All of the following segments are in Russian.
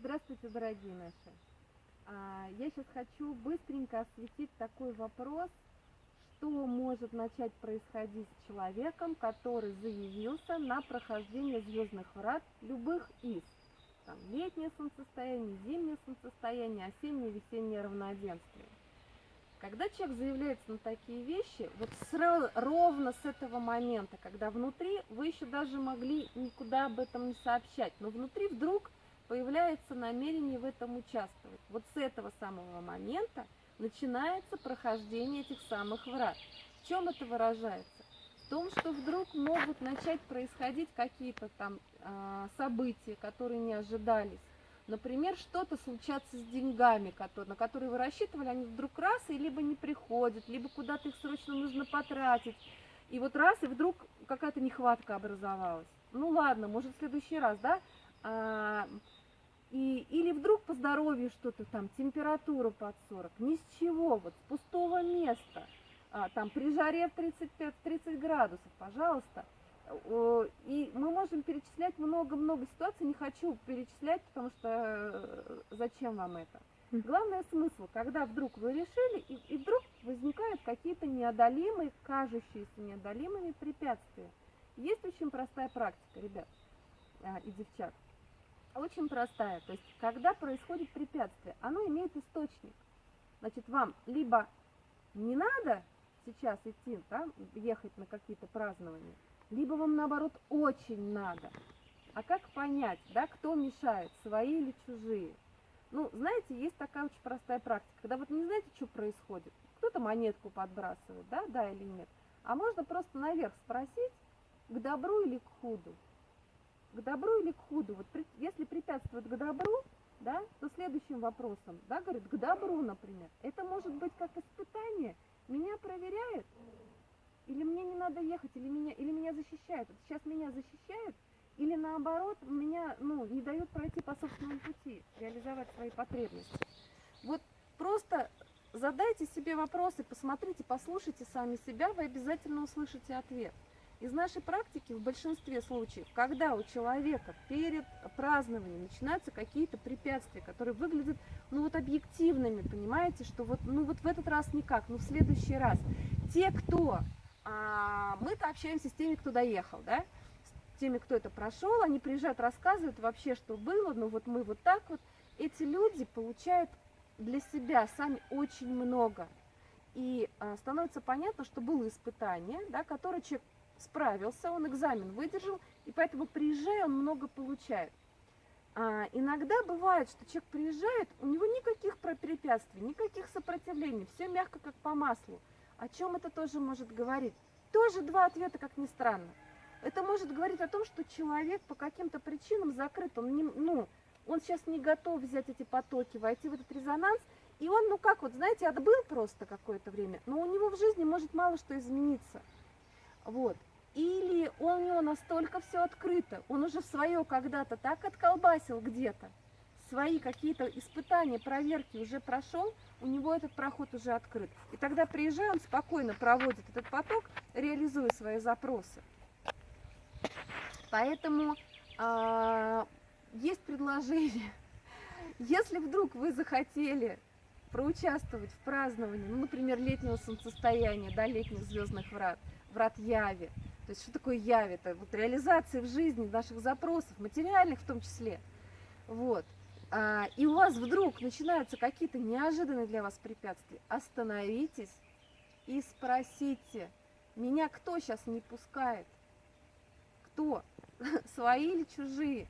Здравствуйте, дорогие наши. А, Я сейчас хочу быстренько осветить такой вопрос, что может начать происходить с человеком, который заявился на прохождение звездных врат любых из. Там, летнее солнцестояние, зимнее солнцестояние, осеннее, весеннее равноденствие. Когда человек заявляется на такие вещи, вот сра- ровно с этого момента, когда внутри вы еще даже могли никуда об этом не сообщать, но внутри вдруг появляется намерение в этом участвовать. Вот с этого самого момента начинается прохождение этих самых врат. В чем это выражается? В том, что вдруг могут начать происходить какие-то там а, события, которые не ожидались. Например, что-то случаться с деньгами, которые, на которые вы рассчитывали, они вдруг раз и либо не приходят, либо куда-то их срочно нужно потратить. И вот раз, и вдруг какая-то нехватка образовалась. Ну ладно, может в следующий раз, да? А, и, или вдруг по здоровью что-то там, температура под 40, ни с чего, вот с пустого места, а, там при жаре в 35-30 градусов, пожалуйста. И мы можем перечислять много-много ситуаций, не хочу перечислять, потому что э, зачем вам это. Мгм. Главный смысл, когда вдруг вы решили, и, и вдруг возникают какие-то неодолимые, кажущиеся неодолимыми препятствия. Есть очень простая практика, ребят а, и девчат очень простая. То есть, когда происходит препятствие, оно имеет источник. Значит, вам либо не надо сейчас идти, да, ехать на какие-то празднования, либо вам, наоборот, очень надо. А как понять, да, кто мешает, свои или чужие? Ну, знаете, есть такая очень простая практика, когда вот не знаете, что происходит, кто-то монетку подбрасывает, да, да или нет, а можно просто наверх спросить, к добру или к худу к добру или к худу. Вот если препятствует к добру, да, то следующим вопросом, да, говорит, к добру, например, это может быть как испытание, меня проверяют, или мне не надо ехать, или меня, или меня защищают. Вот сейчас меня защищают, или наоборот, меня, ну, не дают пройти по собственному пути, реализовать свои потребности. Вот просто задайте себе вопросы, посмотрите, послушайте сами себя, вы обязательно услышите ответ. Из нашей практики в большинстве случаев, когда у человека перед празднованием начинаются какие-то препятствия, которые выглядят ну вот объективными, понимаете, что вот, ну вот в этот раз никак, но в следующий раз. Те, кто, а, мы-то общаемся с теми, кто доехал, да, с теми, кто это прошел, они приезжают, рассказывают вообще, что было, ну вот мы вот так вот. Эти люди получают для себя сами очень много. И а, становится понятно, что было испытание, да, которое человек справился, он экзамен выдержал, и поэтому приезжая, он много получает. А, иногда бывает, что человек приезжает, у него никаких препятствий, никаких сопротивлений, все мягко как по маслу. О чем это тоже может говорить? Тоже два ответа, как ни странно. Это может говорить о том, что человек по каким-то причинам закрыт, он не, ну, он сейчас не готов взять эти потоки, войти в этот резонанс, и он, ну как вот, знаете, отбыл просто какое-то время, но у него в жизни может мало что измениться. Вот. Или у него настолько все открыто, он уже свое когда-то так отколбасил где-то, свои какие-то испытания, проверки уже прошел, у него этот проход уже открыт. И тогда приезжая, он спокойно проводит этот поток, реализуя свои запросы. Поэтому а, есть предложение. Если вдруг вы захотели проучаствовать в праздновании, ну, например, летнего солнцестояния, да, летних звездных врат, врат Яви. То есть что такое Яви? Это вот реализация в жизни наших запросов, материальных в том числе. Вот. А, и у вас вдруг начинаются какие-то неожиданные для вас препятствия. Остановитесь и спросите, меня кто сейчас не пускает? Кто? Свои или чужие?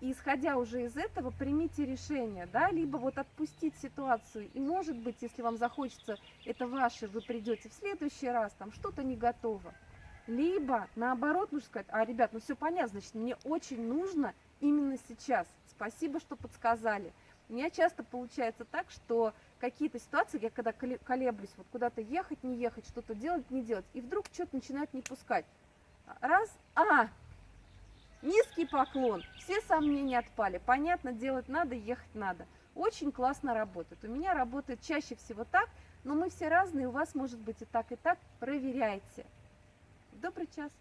И исходя уже из этого, примите решение, да, либо вот отпустить ситуацию. И может быть, если вам захочется, это ваше, вы придете в следующий раз, там что-то не готово. Либо, наоборот, нужно сказать, а, ребят, ну все понятно, значит, мне очень нужно именно сейчас. Спасибо, что подсказали. У меня часто получается так, что какие-то ситуации, я когда коле- колеблюсь, вот куда-то ехать, не ехать, что-то делать, не делать, и вдруг что-то начинает не пускать. Раз, а, Низкий поклон, все сомнения отпали. Понятно, делать надо, ехать надо. Очень классно работает. У меня работает чаще всего так, но мы все разные, у вас может быть и так, и так. Проверяйте. Добрый час.